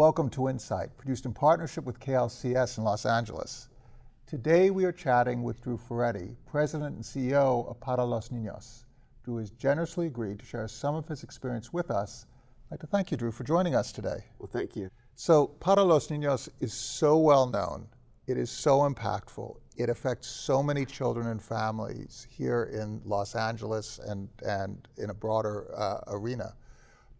Welcome to Insight, produced in partnership with KLCS in Los Angeles. Today we are chatting with Drew Furedi, President and CEO of Para Los Niños. Drew has generously agreed to share some of his experience with us. I'd like to thank you, Drew, for joining us today. Well, thank you. So, Para Los Niños is so well known. It is so impactful. It affects so many children and families here in Los Angeles and, and in a broader uh, arena.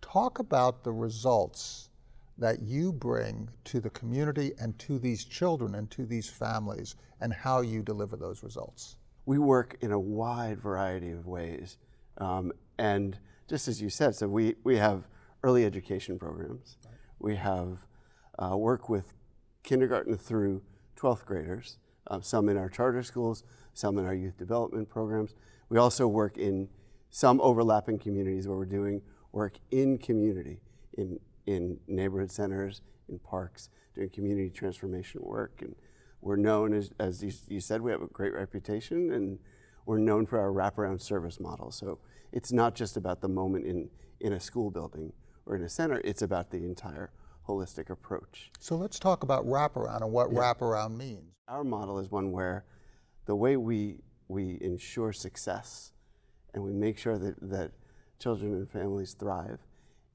Talk about the results that you bring to the community and to these children and to these families and how you deliver those results? We work in a wide variety of ways. Um, and just as you said, so we, we have early education programs. Right. We have uh, work with kindergarten through 12th graders, uh, some in our charter schools, some in our youth development programs. We also work in some overlapping communities where we're doing work in community, in in neighborhood centers, in parks, doing community transformation work. And we're known, as, as you, you said, we have a great reputation and we're known for our wraparound service model. So it's not just about the moment in, in a school building or in a center, it's about the entire holistic approach. So let's talk about wraparound and what yeah. wraparound means. Our model is one where the way we, we ensure success and we make sure that, that children and families thrive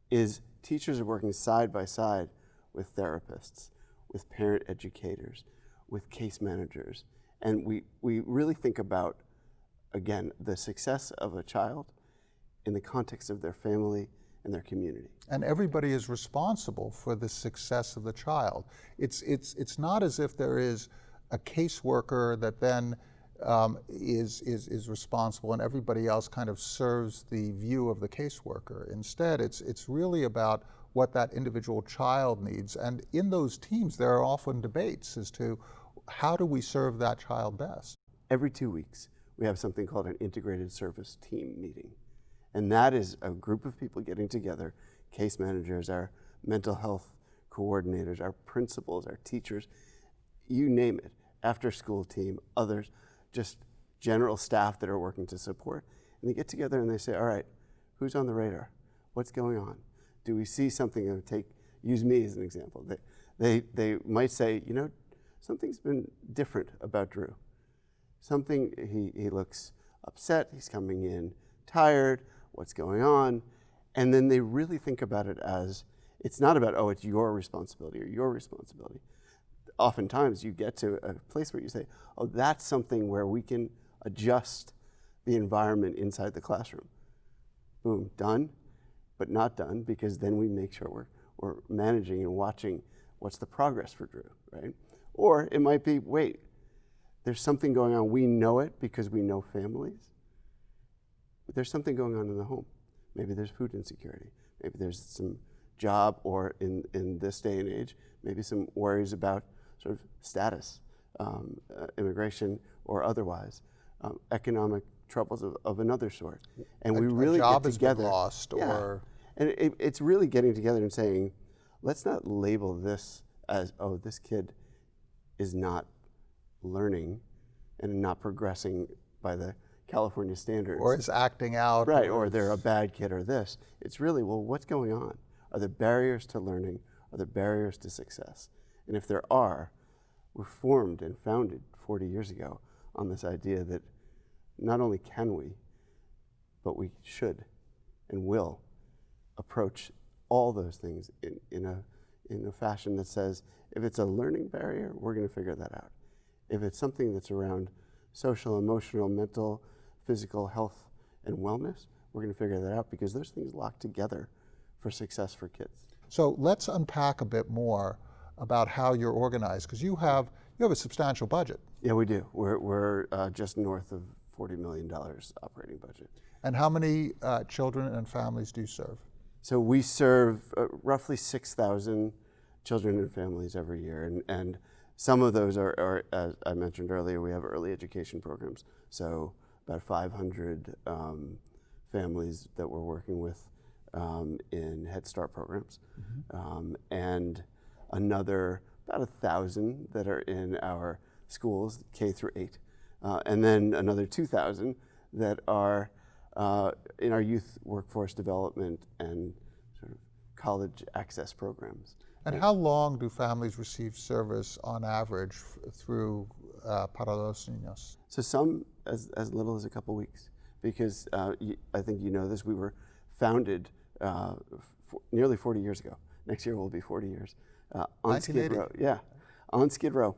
is teachers are working side by side with therapists, with parent educators, with case managers. And we, we really think about, again, the success of a child in the context of their family and their community. And everybody is responsible for the success of the child. It's, it's, it's not as if there is a caseworker that then um, is, is, is responsible and everybody else kind of serves the view of the caseworker. Instead, it's, it's really about what that individual child needs. And in those teams, there are often debates as to how do we serve that child best? Every two weeks, we have something called an integrated service team meeting. And that is a group of people getting together, case managers, our mental health coordinators, our principals, our teachers, you name it, after school team, others, just general staff that are working to support. And they get together and they say, all right, who's on the radar? What's going on? Do we see something that take, use me as an example. They, they, they might say, you know, something's been different about Drew. Something, he, he looks upset, he's coming in tired, what's going on? And then they really think about it as, it's not about, oh, it's your responsibility or your responsibility oftentimes you get to a place where you say, oh, that's something where we can adjust the environment inside the classroom. Boom, done, but not done because then we make sure we're, we're managing and watching what's the progress for Drew, right? Or it might be, wait, there's something going on. We know it because we know families. But there's something going on in the home. Maybe there's food insecurity. Maybe there's some job or in, in this day and age, maybe some worries about sort of status, um, uh, immigration or otherwise, um, economic troubles of, of, another sort. And a, we really get together. lost yeah. or. And it, it's really getting together and saying, let's not label this as, oh, this kid is not learning and not progressing by the California standards. Or is acting out. Right, or, or they're a bad kid or this. It's really, well, what's going on? Are there barriers to learning? Are there barriers to success? And if there are, we're formed and founded 40 years ago on this idea that not only can we, but we should and will approach all those things in, in, a, in a fashion that says, if it's a learning barrier, we're going to figure that out. If it's something that's around social, emotional, mental, physical health and wellness, we're going to figure that out because those things lock together for success for kids. So let's unpack a bit more about how you're organized, because you have, you have a substantial budget. Yeah, we do. We're, we're uh, just north of $40 million operating budget. And how many uh, children and families do you serve? So we serve uh, roughly 6,000 children and families every year. And, and some of those are, are, as I mentioned earlier, we have early education programs. So about 500 um, families that we're working with um, in Head Start programs. Mm -hmm. um, and another about a thousand that are in our schools, K through eight, uh, and then another 2,000 that are uh, in our youth workforce development and sort of college access programs. And how long do families receive service on average through uh, Para los Niños? So some as, as little as a couple weeks, because uh, I think you know this. We were founded uh, f- nearly 40 years ago. Next year will be 40 years uh, on Skid Row. Yeah, on Skid Row.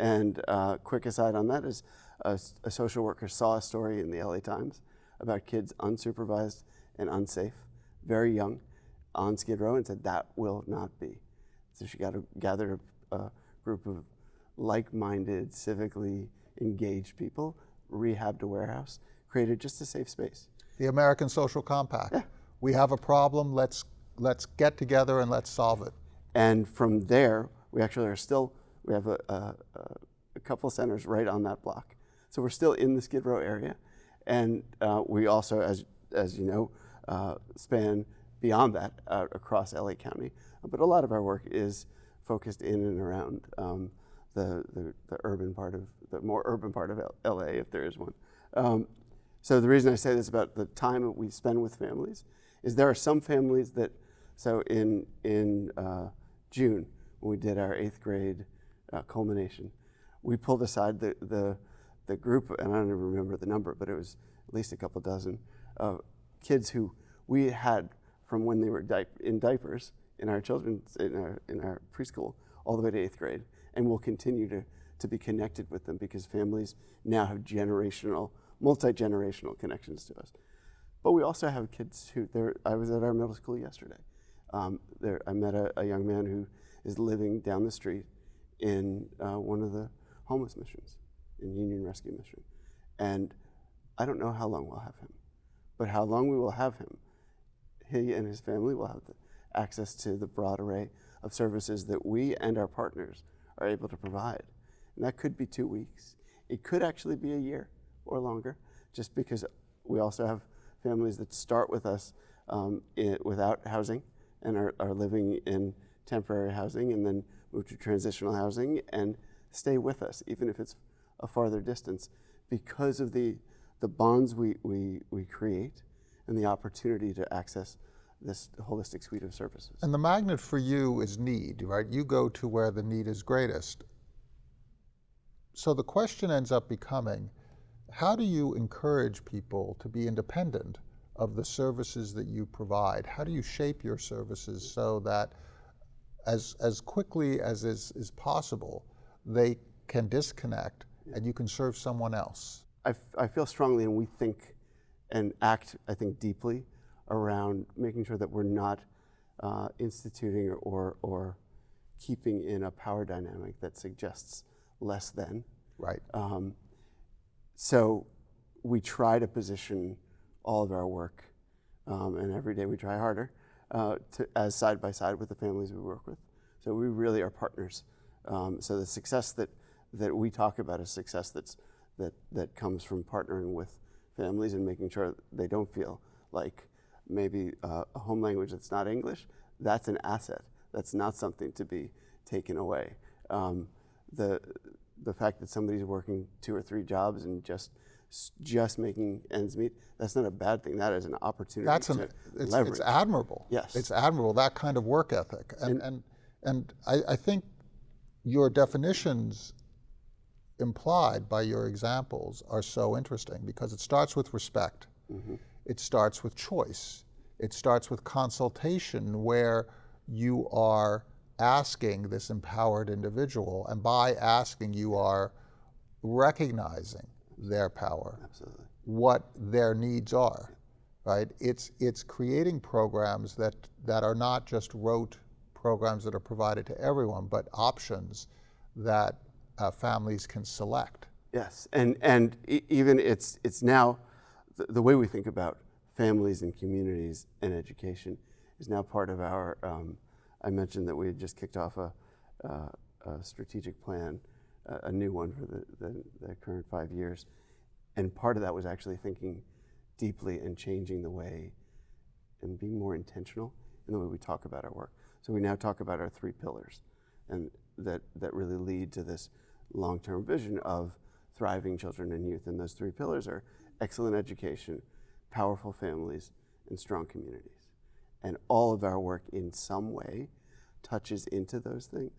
And uh, quick aside on that is, a social worker saw a story in the LA Times about kids unsupervised and unsafe, very young, on Skid Row, and said that will not be. So she got to gather a, a group of like-minded, civically engaged people, rehabbed a warehouse, created just a safe space. The American Social Compact. Yeah. We have a problem. Let's let's get together and let's solve it. And from there, we actually are still, we have a, a, a couple centers right on that block. So we're still in the Skid Row area. And uh, we also, as, as you know, uh, span beyond that out across LA County. But a lot of our work is focused in and around um, the, the, the urban part of, the more urban part of L- LA, if there is one. Um, so the reason I say this about the time that we spend with families is there are some families that, so in, in uh, June, when we did our eighth grade uh, culmination, we pulled aside the, the, the group, and I don't even remember the number, but it was at least a couple dozen of kids who we had from when they were diap- in diapers in our children's, in our, in our preschool, all the way to eighth grade. And we'll continue to, to be connected with them because families now have generational, multi-generational connections to us. But we also have kids who, I was at our middle school yesterday. Um, there, I met a, a young man who is living down the street in uh, one of the homeless missions, in Union Rescue Mission. And I don't know how long we'll have him, but how long we will have him, he and his family will have access to the broad array of services that we and our partners are able to provide. And that could be two weeks. It could actually be a year or longer, just because we also have families that start with us um, without housing and are, are living in temporary housing and then move to transitional housing and stay with us, even if it's a farther distance, because of the, the bonds we, we, we create and the opportunity to access this holistic suite of services. And the magnet for you is need, right? You go to where the need is greatest. So the question ends up becoming how do you encourage people to be independent of the services that you provide? How do you shape your services so that as, as quickly as is, is possible, they can disconnect and you can serve someone else? I, f- I feel strongly and we think and act, I think, deeply around making sure that we're not uh, instituting or, or keeping in a power dynamic that suggests less than. Right. Um, so we try to position all of our work, um, and every day we try harder, uh, to, as side by side with the families we work with. So we really are partners. Um, so the success that, that we talk about is success that's, that, that comes from partnering with families and making sure they don't feel like maybe uh, a home language that's not English, that's an asset. That's not something to be taken away. Um, the, the fact that somebody's working two or three jobs and just just making ends meet, that's not a bad thing. That is an opportunity That's to an, it's, leverage. it's admirable. Yes. It's admirable, that kind of work ethic. And, and, and I, I think your definitions implied by your examples are so interesting because it starts with respect. Mm-hmm. It starts with choice. It starts with consultation where you are asking this empowered individual, and by asking, you are recognizing their power Absolutely. what their needs are, right? It's, it's creating programs that, that are not just rote programs that are provided to everyone, but options that uh, families can select. Yes, and and e- even it's it's now the, the way we think about families and communities and education is now part of our. Um, I mentioned that we had just kicked off a, uh, a strategic plan, a new one for the, the, the current five years, and part of that was actually thinking deeply and changing the way and being more intentional in the way we talk about our work. So we now talk about our three pillars, and that that really lead to this long-term vision of thriving children and youth. And those three pillars are excellent education, powerful families, and strong communities. And all of our work in some way touches into those things,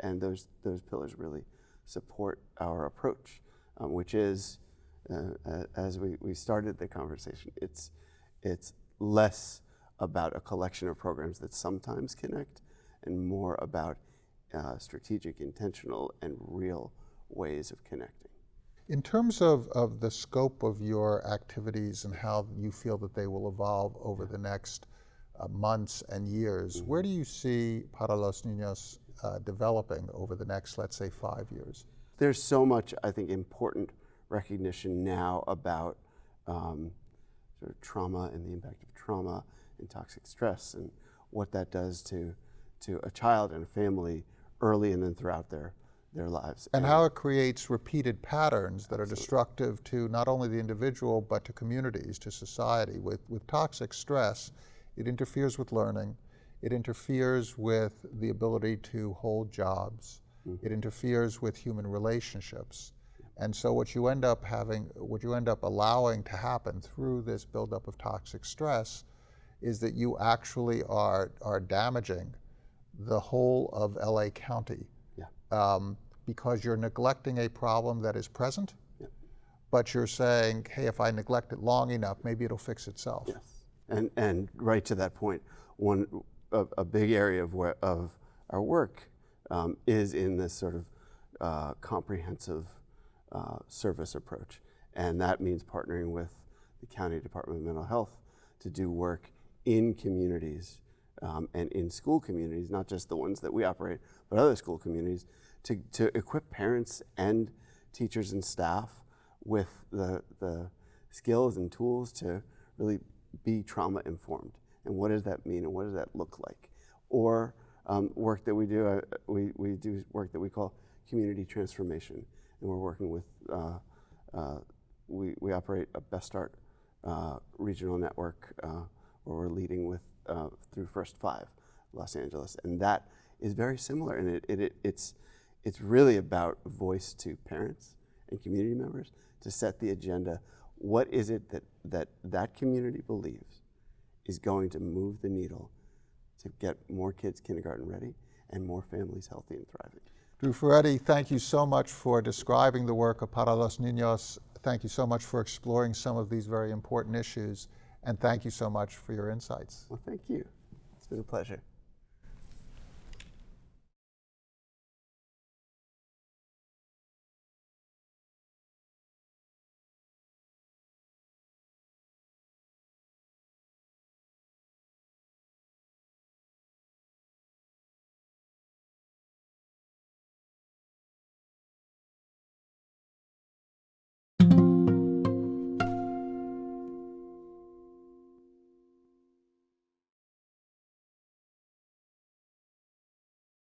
and those those pillars really support our approach, um, which is, uh, as we, we started the conversation, it's it's less about a collection of programs that sometimes connect, and more about uh, strategic, intentional, and real ways of connecting. In terms of, of the scope of your activities and how you feel that they will evolve over the next uh, months and years, where do you see Para los Niños uh, developing over the next, let's say, five years? there's so much, I think, important recognition now about um, sort of trauma and the impact of trauma and toxic stress and what that does to to a child and a family early and then throughout their their lives. And how it creates repeated patterns that are destructive to not only the individual, but to communities, to society. With, with toxic stress, it interferes with learning, it interferes with the ability to hold jobs, it interferes with human relationships. And so what you end up having, what you end up allowing to happen through this buildup of toxic stress is that you actually are, are damaging the whole of LA County yeah. um, because you're neglecting a problem that is present, Yep. but you're saying, hey, if I neglect it long enough, maybe it'll fix itself. Yes, and and right to that point, one a, a big area of where, of our work um, is in this sort of uh, comprehensive uh, service approach, and that means partnering with the county department of mental health to do work in communities um, and in school communities, not just the ones that we operate, but other school communities, to, to equip parents and teachers and staff with the, the skills and tools to really be trauma informed. And what does that mean and what does that look like? Or um, work that we do, uh, we, we do work that we call community transformation. And we're working with, uh, uh, we, we operate a Best Start uh, regional network uh, where we're leading with uh, through First Five, Los Angeles, and that is very similar. And it, it, it, it's it's really about voice to parents and community members to set the agenda. What is it that that that community believes is going to move the needle to get more kids kindergarten ready and more families healthy and thriving? Drew Furedi, thank you so much for describing the work of Para los Niños. Thank you so much for exploring some of these very important issues. And thank you so much for your insights. Well, thank you. It's been a pleasure.